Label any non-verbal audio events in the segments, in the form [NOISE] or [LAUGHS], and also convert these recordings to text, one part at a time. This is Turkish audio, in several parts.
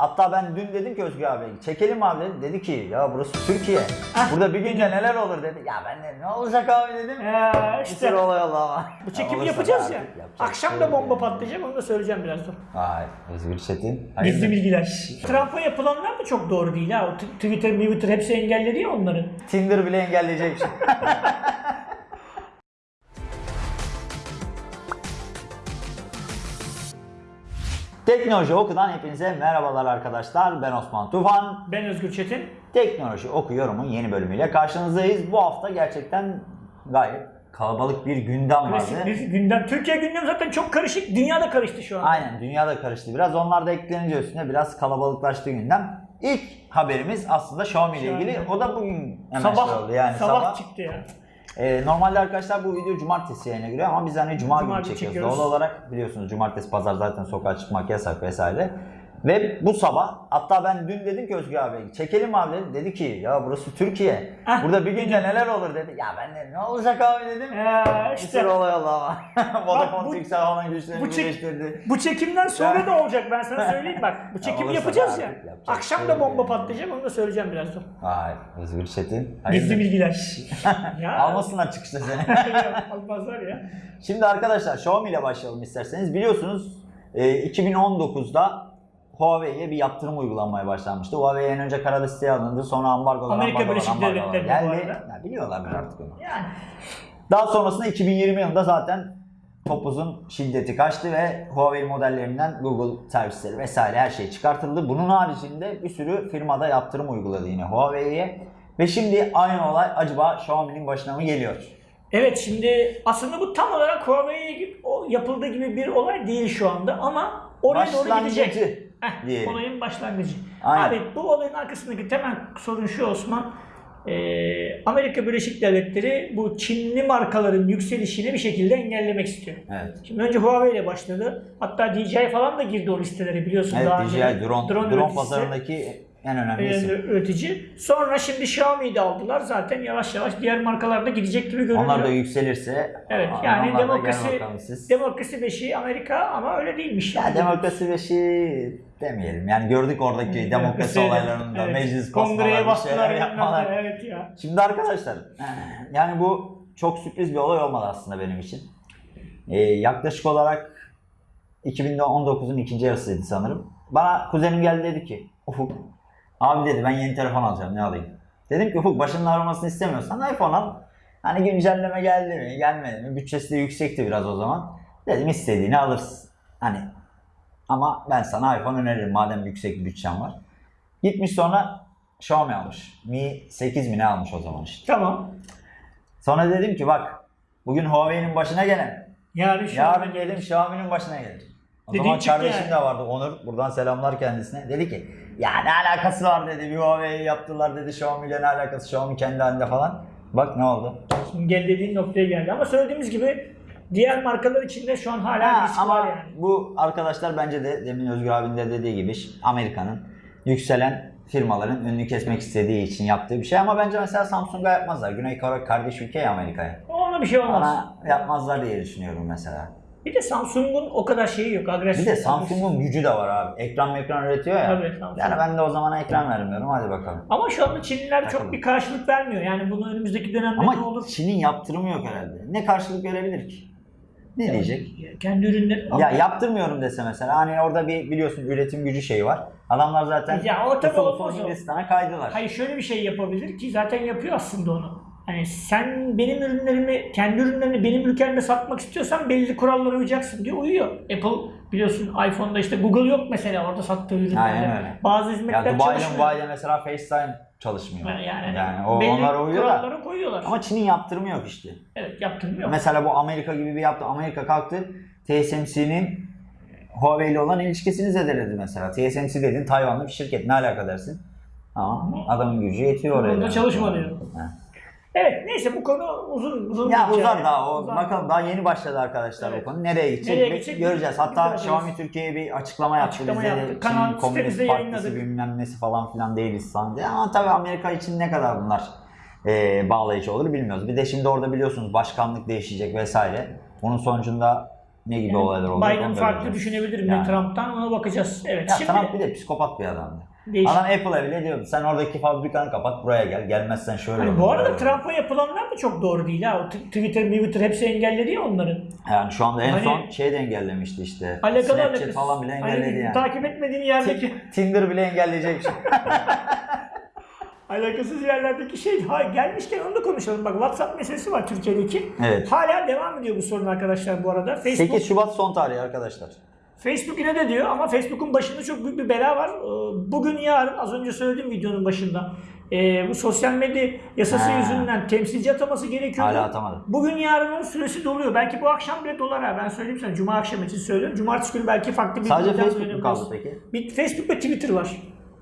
Hatta ben dün dedim ki Özgür abi çekelim abi dedi. Dedi ki ya burası Türkiye. Burada bir günde neler olur dedi. Ya ben de ne olacak abi dedim. Ee, Bir işte olay oldu ama. bu çekimi Olursa yapacağız da ya. artık yapacak Akşam da şey yok bomba yani. patlayacak onu da söyleyeceğim birazdan. Vay Özgür Çetin. Gizli bilgiler. Trump'a yapılanlar da çok doğru değil ha. O t- Twitter, Twitter hepsi engelledi ya onların. Tinder bile engelleyecek. [LAUGHS] Teknoloji Oku'dan hepinize merhabalar arkadaşlar. Ben Osman Tufan. Ben Özgür Çetin. Teknoloji Oku yorumun yeni bölümüyle karşınızdayız. Bu hafta gerçekten gayet kalabalık bir gündem Klasik vardı. bir gündem. Türkiye gündemi zaten çok karışık. Dünya da karıştı şu an. Aynen dünya da karıştı biraz. Onlar da eklenince üstüne biraz kalabalıklaştı gündem. İlk haberimiz aslında Xiaomi ile ilgili. O da bugün hemen Sabah, şey oldu. Yani sabah, sabah çıktı ya. Ee, normalde arkadaşlar bu video cumartesi yayına giriyor ama biz hani cuma, Cuma günü çekiyoruz. çekiyoruz. Doğal olarak biliyorsunuz cumartesi pazar zaten sokağa çıkmak yasak vesaire. Ve bu sabah hatta ben dün dedim ki Özgür abi çekelim abi dedi. Dedi ki ya burası Türkiye. Burada bir günde neler olur dedi. Ya ben de ne olacak abi dedim. Ee, Bir işte sürü olay oldu ama. Vodafone Türksel falan güçlerini bu çek- birleştirdi. bu çekimden sonra da olacak ben sana söyleyeyim bak. Bu [LAUGHS] çekimi yapacağız da ya. yapacak Akşam bir da şey bomba yani. patlayacak onu da söyleyeceğim birazdan. Vay Özgür Çetin. Gizli bilgiler. [LAUGHS] ya. Almasınlar çıkışta seni. [LAUGHS] Almazlar ya. Şimdi arkadaşlar Xiaomi ile başlayalım isterseniz. Biliyorsunuz e, 2019'da Huawei'ye bir yaptırım uygulanmaya başlanmıştı. Huawei en önce kara listeye alındı. Sonra ambargolar, Amerika ambargolar, Birleşik ambargolar geldi. Ya, biliyorlardır artık onu. Yani. Daha sonrasında 2020 yılında zaten topuzun şiddeti kaçtı ve Huawei modellerinden Google servisleri vesaire her şey çıkartıldı. Bunun haricinde bir sürü firmada yaptırım uyguladı yine Huawei'ye. Ve şimdi aynı olay acaba Xiaomi'nin başına mı geliyor? Evet şimdi aslında bu tam olarak Huawei'ye yapıldığı gibi bir olay değil şu anda ama oraya doğru gidecek. Heh, diyelim. olayın başlangıcı. Aynen. Abi bu olayın arkasındaki temel sorun şu Osman. Ee, Amerika Birleşik Devletleri bu Çinli markaların yükselişini bir şekilde engellemek istiyor. Evet. Şimdi önce Huawei ile başladı. Hatta DJI falan da girdi o listelere biliyorsun Evet daha DJI önce. drone, drone, üreticisi, pazarındaki en önemli e, isim. üretici. Sonra şimdi Xiaomi'yi de aldılar. Zaten yavaş yavaş diğer markalarda gidecek gibi görünüyor. Onlar da yükselirse Evet yani demokrasi demokrasi beşiği Amerika ama öyle değilmiş. Ya demokrasi beşi demeyelim. Yani gördük oradaki demokrasi olaylarında Evet. meclis Kongreye bastılar yapmalar. yapmalar. Evet ya. Şimdi arkadaşlar yani bu çok sürpriz bir olay olmadı aslında benim için. Ee, yaklaşık olarak 2019'un ikinci yarısıydı sanırım. Bana kuzenim geldi dedi ki Ufuk abi dedi ben yeni telefon alacağım ne alayım? Dedim ki Ufuk başının ağrımasını istemiyorsan iPhone al. Hani güncelleme geldi mi gelmedi mi bütçesi de yüksekti biraz o zaman. Dedim istediğini alırsın. Hani ama ben sana iPhone öneririm madem yüksek bir bütçen var. Gitmiş sonra Xiaomi almış. Mi 8 mi ne almış o zaman işte. Tamam. Sonra dedim ki bak bugün Huawei'nin başına gelen Yarın şu yarın Xiaomi'nin başına gelir. O Dediğin zaman kardeşim yani. de vardı Onur. Buradan selamlar kendisine. Dedi ki ya ne alakası var dedi. Bir Huawei yaptılar dedi. Xiaomi ile ne alakası? Xiaomi kendi halinde falan. Bak ne oldu? Şimdi gel dediğin noktaya geldi. Ama söylediğimiz gibi diğer markalar içinde şu an hala Ha, risk ama var yani. bu arkadaşlar bence de demin Özgür abinin de dediği gibi Amerika'nın yükselen firmaların önünü kesmek istediği için yaptığı bir şey ama bence mesela Samsung'a yapmazlar. Güney Kore kardeş ülke ya Amerika'ya. Ona bir şey olmaz. Bana yapmazlar diye düşünüyorum mesela. Bir de Samsung'un o kadar şeyi yok. Bir Agresif. de Samsung'un gücü de var abi. Ekran ekran üretiyor ya. Tabii, Samsung. Yani ben de o zamana ekran vermiyorum. Hadi bakalım. Ama şu anda Çinliler çok Bakalım. bir karşılık vermiyor. Yani bunu önümüzdeki dönemde ne Ama olur? Çin'in yaptırımı yok herhalde. Ne karşılık verebilir ki? Ne diyecek? Kendi ürünleri... Ya yaptırmıyorum dese mesela hani orada bir biliyorsun üretim gücü şeyi var. Adamlar zaten Ya o tabii olmaz. Hindistan'a kaydılar. Hayır şöyle bir şey yapabilir ki zaten yapıyor aslında onu. Yani sen benim ürünlerimi, kendi ürünlerini benim ülkemde satmak istiyorsan belli kurallara uyacaksın diyor. Uyuyor. Apple biliyorsun iPhone'da işte Google yok mesela orada sattığı ürünlerde. Aynen öyle. Bazı Ya hizmetler Dubai'de çalışmıyor. Dubai'de mesela FaceTime çalışmıyor. Yani, Yani, o, belli onlara uyuyor da. kurallara koyuyorlar. Ama Çin'in yaptırımı yok işte. evet yaptırmıyor. Mesela bu Amerika gibi bir yaptı. Amerika kalktı. TSMC'nin Huawei ile olan ilişkisini zedeledi mesela. TSMC dedin Tayvanlı bir şirket. Ne alaka dersin? Ama adamın gücü yetiyor oraya. Yani. çalışma diyor. Evet neyse bu konu uzun uzun Ya uzar daha o. Uzar. Bakalım daha yeni başladı arkadaşlar Evet. bu konu. Nereye gidecek? Nereye gidecek? Göreceğiz. Hatta. Xiaomi Türkiye'ye bir açıklama yaptı. Açıklama Bizde yaptı. Kanal sitemizde yayınladık. bilmem nesi falan filan değiliz diye. Ama tabii Amerika için ne kadar bunlar e, bağlayıcı olur bilmiyoruz. Bir de şimdi orada biliyorsunuz başkanlık değişecek vesaire. Bunun sonucunda ne gibi olaylar olacak Biden farklı düşünebilir mi Yani. Trump'tan ona bakacağız. Evet. Ya Şimdi Trump bir de psikopat bir adamdı. Değişik. Adam Apple'a bile diyordu sen oradaki fabrikanı kapat buraya gel. Gelmezsen şöyle Hani olur, bu arada böyle olur." Trump'a yapılanlar da çok doğru değil ha. O Twitter, Twitter hepsi engelledi ya onların. Yani şu anda en Hani- son şey de engellemişti işte. Alakalı Snapchat alakası. falan bile Hani engelledi yani. Takip etmediğin yerdeki Ti- Tinder bile engelleyecek. [LAUGHS] [LAUGHS] alakasız yerlerdeki şey ha, gelmişken onu da konuşalım. Bak WhatsApp meselesi var Türkiye'deki. Evet. Hala devam ediyor bu sorun arkadaşlar bu arada. Facebook 8 Şubat son tarihi arkadaşlar. Facebook yine de diyor ama Facebook'un başında çok büyük bir bela var. Ee, Bugün yarın az önce söylediğim videonun başında e, bu sosyal medya yasası Ha. yüzünden temsilci ataması gerekiyordu. Hala atamadı. Bugün yarın onun süresi doluyor. Belki bu akşam bile dolar ha. Ben söyleyeyim sana. Cuma akşam için söylüyorum. Cumartesi günü belki farklı bir Sadece Facebook mu kaldı peki? Bir Facebook ve Twitter var.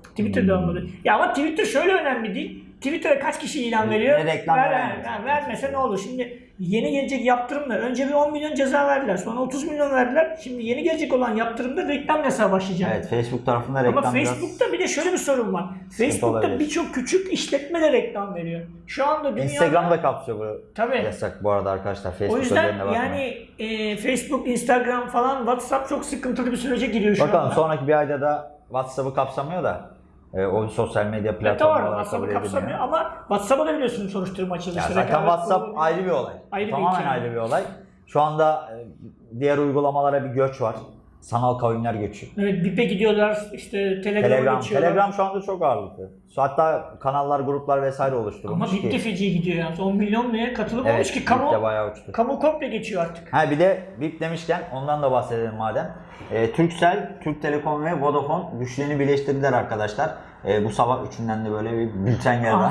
Twitter de olmadı. Ya ama Twitter şöyle önemli değil. Twitter'a kaç kişi ilan veriyor? ne reklam Ver- yani vermese ne olur? Şimdi yeni gelecek yaptırımla önce bir 10 milyon ceza verdiler. Sonra 30 milyon verdiler. Şimdi yeni gelecek olan yaptırımda reklam yasağı başlayacak. Evet Facebook tarafında reklam Ama biraz... Facebook'ta bir de şöyle bir sorun var. Facebook'ta birçok küçük işletme de reklam veriyor. Şu anda dünyada... Instagram'da kapsıyor bu Tabii. yasak bu arada arkadaşlar. O Facebook yüzden özelliğine bakmayın. yani e, Facebook, Instagram falan, WhatsApp çok sıkıntılı bir sürece giriyor şu Bakalım anda. sonraki bir ayda da WhatsApp'ı kapsamıyor da e, o sosyal medya Evet, platformu doğru. WhatsApp'ı kapsamıyor ama WhatsApp'a da biliyorsunuz soruşturma açıldı. Ya İşte zaten WhatsApp kurulu- ayrı bir olay. Ayrı bir Tamamen hikaye. ayrı bir olay. Şu anda e, diğer uygulamalara bir göç var. Sanal kavimler göçü. Evet, BİP'e gidiyorlar, işte Telegram'a Telegram, geçiyorlar. Telegram şu anda çok ağırlıklı. Hatta kanallar, gruplar vesaire Ama oluşturulmuş BIP de feci gidiyor yani. 10 milyon neye katılım Evet, olmuş ki kamu, de bayağı uçtu. kamu komple geçiyor artık. Ha bir de BIP demişken ondan da bahsedelim madem. E, Turkcell, Türk Telekom ve Vodafone güçlerini birleştirdiler arkadaşlar. E, bu sabah üçünden de böyle bir bülten geldi.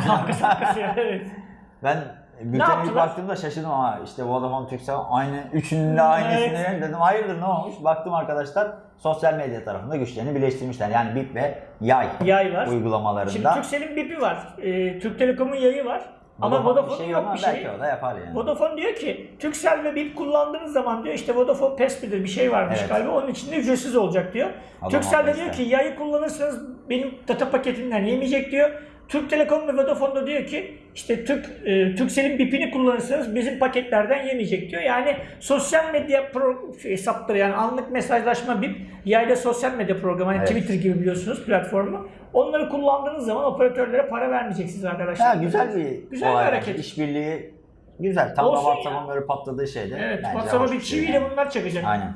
Evet. ben bültene ilk baktığımda şaşırdım ama işte Vodafone, Turkcell aynı üçünün de aynısını dedim hayırdır ne olmuş? Baktım arkadaşlar sosyal medya tarafında güçlerini birleştirmişler. Yani BIP ve Yay, Yay var. Şimdi uygulamalarında. Turkcell'in BİP'i var. E, Türk Telekom'un yayı var. Ama Vodafone bir Vodafone'un şey yok ama bir şey. Belki o da yapar yani. Vodafone diyor ki Turkcell ve BIP kullandığınız zaman diyor işte Vodafone Pass midir bir şey varmış Evet. galiba onun içinde ücretsiz olacak diyor. Adam Turkcell de diyor ki yayı kullanırsanız benim data paketimden yemeyecek diyor. Türk Telekom ve Vodafone da diyor ki işte Türk e, Turkcell'in BIP'ini kullanırsanız bizim paketlerden yemeyecek diyor. Yani sosyal medya pro, şey, hesapları yani anlık mesajlaşma BIP yayda sosyal medya programı yani Evet. Twitter gibi biliyorsunuz platformu. Onları kullandığınız zaman operatörlere para vermeyeceksiniz arkadaşlar. Ya güzel bir Güzel bir hareket. İşbirliği güzel. Tam da. WhatsApp'ın böyle patladığı şeyde. Evet, WhatsApp'a bir şey çiviyle yani. bunlar çakacak. Aynen.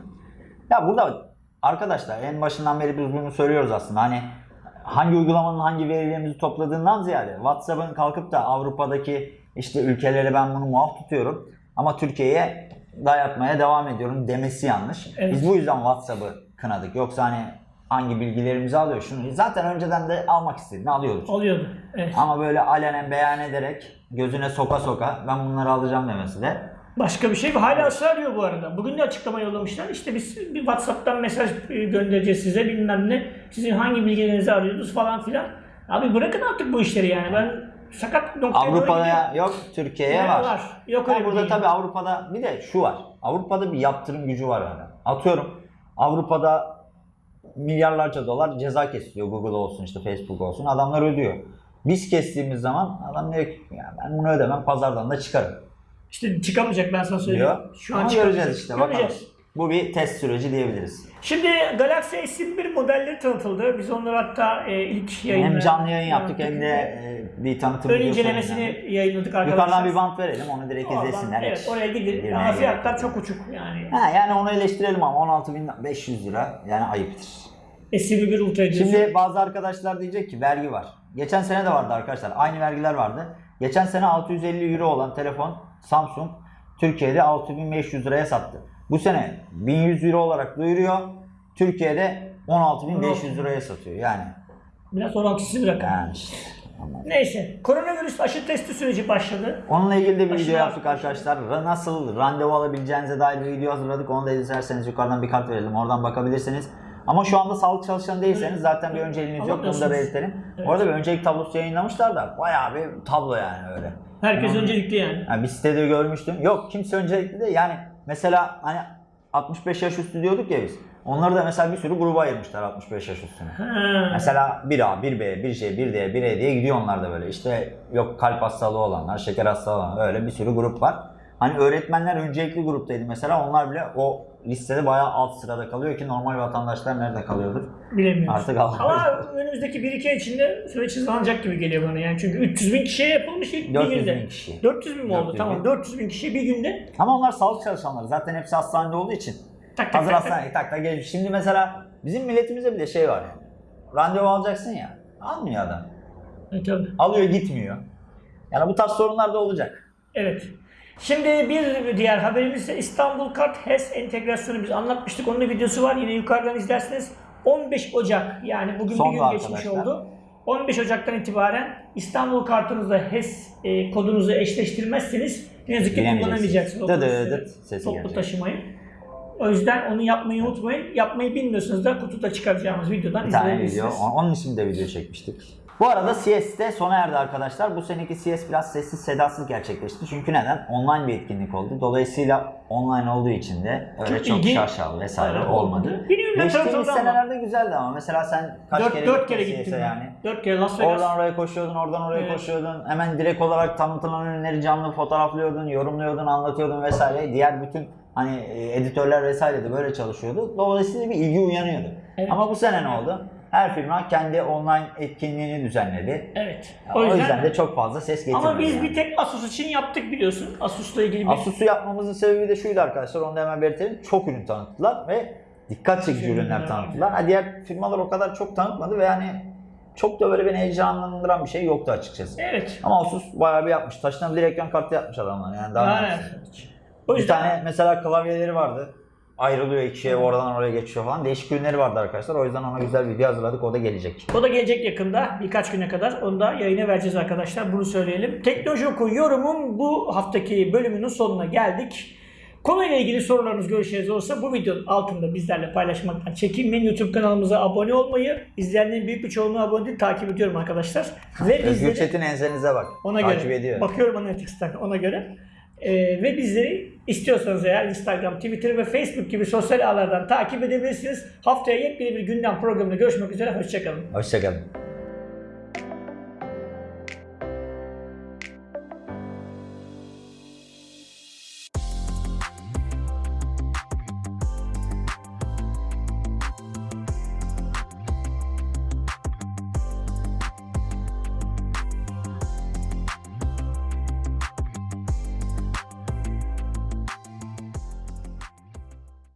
Ya burada arkadaşlar en başından beri biz bunu söylüyoruz aslında. Hani hangi uygulamanın hangi verilerimizi topladığından ziyade WhatsApp'ın kalkıp da Avrupa'daki işte ülkelere ben bunu muaf tutuyorum ama Türkiye'ye dayatmaya devam ediyorum demesi yanlış. Evet. Biz bu yüzden WhatsApp'ı kınadık. Yoksa hani hangi bilgilerimizi alıyor şunu zaten önceden de almak istediğini alıyoruz. Oluyordu. Evet. Ama böyle alenen beyan ederek gözüne soka soka ben bunları alacağım demesi de Başka bir şey hala ısrar ediyor bu arada. Bugün de açıklama yollamışlar. İşte biz bir WhatsApp'tan mesaj göndereceğiz size bilmem ne. Sizin hangi bilgilerinizi arıyorsunuz falan filan. Abi bırakın artık bu işleri yani. Ben sakat noktaya. Avrupa'ya yok, Türkiye'ye var. var. Yok öyle burada dünya. tabii Avrupa'da bir de şu var. Avrupa'da bir yaptırım gücü var yani. Atıyorum Avrupa'da milyarlarca dolar ceza kesiliyor Google olsun işte Facebook olsun. Adamlar ödüyor. Biz kestiğimiz zaman adam diyor ki ya ben bunu ödemem pazardan da çıkarım İşte çıkamayacak ben sana söyleyeyim. diyor. Şu an göreceğiz işte bakalım. Göreceğiz. Bu bir test süreci diyebiliriz. Şimdi Galaxy S21 modelleri tanıtıldı. Biz onları hatta e, ilk yayında... Hem canlı yayın yaptık hem de e, bir tanıtım Ön incelemesini yayınlandı. yayınladık arkadaşlar. Yukarıdan bir bant verelim onu direkt Oradan, izlesinler. Evet oraya gidin. Ama fiyatlar yok. çok uçuk yani. Ha, yani onu eleştirelim ama 16.500 lira yani ayıptır. S21 Ultra diyorsun. Şimdi bazı arkadaşlar diyecek ki vergi var. Geçen sene de vardı arkadaşlar. Aynı vergiler vardı. Geçen sene 650 euro olan telefon Samsung Türkiye'de 6500 liraya sattı. Bu sene 1100 euro olarak duyuruyor. Türkiye'de 16.500 liraya satıyor. Yani Biraz orantısız bir rakam. yani işte. Neyse. Koronavirüs aşı testi süreci başladı. Onunla ilgili de bir Aşırı video yaptık arkadaşlar. Nasıl randevu alabileceğinize dair bir video hazırladık. Onu da izlerseniz yukarıdan bir kart verelim. Oradan bakabilirsiniz. Ama şu anda sağlık çalışanı değilseniz zaten bir önceliğiniz yok. Bunu da belirtelim. Evet. Orada bir öncelik tablosu yayınlamışlar da bayağı bir tablo yani öyle. Herkes Hmm. öncelikli yani. Yani bir sitede görmüştüm. Yok kimse öncelikli de yani mesela hani 65 yaş üstü diyorduk ya biz. Onları da mesela bir sürü gruba ayırmışlar 65 yaş üstüne. Ha. Mesela 1A, 1B, 1C, 1D, 1E diye gidiyor onlar da böyle. İşte yok kalp hastalığı olanlar, şeker hastalığı olanlar öyle bir sürü grup var. Hani öğretmenler öncelikli gruptaydı mesela. Onlar bile o listede bayağı alt sırada kalıyor ki normal vatandaşlar nerede kalıyordur? Bilemiyoruz. Artık Allah Ama önümüzdeki 1-2 ay içinde süreç hızlanacak gibi geliyor bana yani. Çünkü 300 bin kişiye yapılmış ilk bir 400 günde. bin kişi. 400 bin mi oldu? 400 bin. Tamam 400 bin kişi bir günde Ama onlar sağlık çalışanları. Zaten hepsi hastanede olduğu için. tak tak Hazır tak tak. hastaneye tak tak gelmiş. Şimdi mesela bizim milletimizde bile şey var yani. Randevu alacaksın ya. Almıyor adam. Evet, tabii. Alıyor gitmiyor. Yani bu tarz sorunlar da olacak. Evet. Şimdi bir diğer haberimiz ise İstanbul Kart HES entegrasyonu biz anlatmıştık. Onun videosu var. Yine yukarıdan izlersiniz. 15 Ocak yani bugün Son bir gün da geçmiş arkadaşlar. oldu. 15 Ocak'tan itibaren İstanbul kartınızla HES e, kodunuzu eşleştirmezseniz ne yazık ki kullanamayacaksınız. Dı dı sesi Toplu gelecek. taşımayı. O yüzden onu yapmayı unutmayın. Yapmayı bilmiyorsanız da kutuda çıkaracağımız videodan video. izleyebilirsiniz. on- Onun için de video çekmiştik. Bu arada CS de sona erdi arkadaşlar. Bu seneki CS biraz sessiz sedasız gerçekleşti. Çünkü neden? Online bir etkinlik oldu. Dolayısıyla online olduğu için de öyle Çok çok, şaşalı vesaire Evet, olmadı. Geçtiğimiz senelerde güzeldi ama mesela sen kaç 4, kere 4 gittin kere CS'e gittim yani? 4 kere Las Vegas. Oradan oraya koşuyordun, oradan oraya Evet. koşuyordun. Hemen direkt olarak tanıtılan ürünleri canlı fotoğraflıyordun, yorumluyordun, anlatıyordun vesaire. Diğer bütün hani e, editörler vesaire de böyle çalışıyordu. Dolayısıyla bir ilgi uyanıyordu. Evet. Ama bu sene ne oldu? Her firma kendi online etkinliğini düzenledi. Evet. O yüzden, de çok fazla ses getirmedi. Ama biz yani. bir tek Asus için yaptık biliyorsun. Asus'la ilgili bir Asus'u yapmamızın sebebi de şuydu arkadaşlar. Onu da hemen belirtelim. Çok ürün tanıttılar ve dikkat çekici Ürünler ürünler tanıttılar. Ha, diğer firmalar o kadar çok tanıtmadı ve yani çok da böyle beni heyecanlandıran bir şey yoktu açıkçası. Evet. Ama Asus bayağı bir yapmış. Taşınabilir ekran kartı yapmış adamlar yani daha Yani, o Bir yüzden tane mesela klavyeleri vardı. Ayrılıyor ikiye oradan oraya geçiyor falan. Değişik ürünleri vardı arkadaşlar. O yüzden ona güzel video hazırladık. O da gelecek. o da gelecek yakında birkaç güne kadar. Onu da yayına vereceğiz arkadaşlar. Bunu söyleyelim. Teknoloji Oku yorumun bu haftaki bölümünün sonuna geldik. Konuyla ilgili sorularınız, görüşleriniz olursa bu videonun altında bizlerle paylaşmaktan çekinmeyin. YouTube kanalımıza abone olmayı, izleyenlerin büyük bir çoğunluğu abone değil, takip ediyorum arkadaşlar. Ve Özgür bizleri... Çetin ensenize bak. Ona Takip göre. ediyor. Bakıyorum Analytics'ten ona göre. Ee, ve bizleri istiyorsanız eğer Instagram, Twitter ve Facebook gibi sosyal ağlardan takip edebilirsiniz. Haftaya yepyeni bir gündem programında görüşmek üzere. Hoşçakalın. Hoşçakalın.